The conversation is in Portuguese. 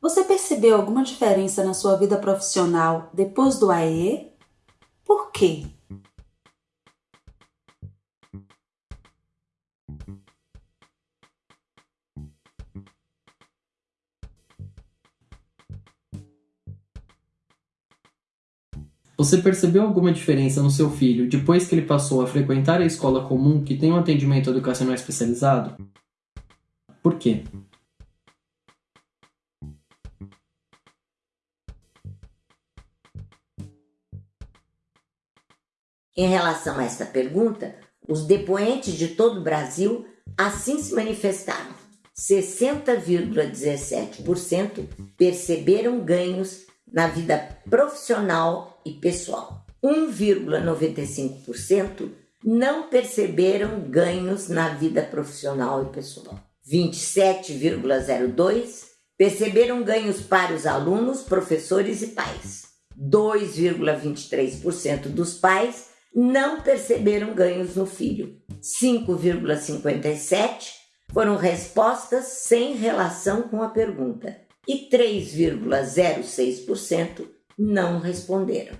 Você percebeu alguma diferença na sua vida profissional depois do AE? Por quê? Você percebeu alguma diferença no seu filho depois que ele passou a frequentar a escola comum que tem um atendimento educacional especializado? Por quê? Em relação a esta pergunta, os depoentes de todo o Brasil assim se manifestaram. 60,17% perceberam ganhos na vida profissional e pessoal. 1,95% não perceberam ganhos na vida profissional e pessoal. 27,02% perceberam ganhos para os alunos, professores e pais. 2,23% dos pais não perceberam ganhos no filho. 5,57% foram respostas sem relação com a pergunta e 3,06% não responderam.